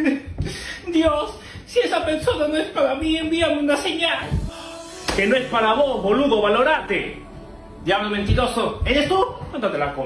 Dios, si esa persona no es para mí, envíame una señal. Que no es para vos, boludo, valorate. Diablo mentiroso, ¿eres tú? Cuéntate la con.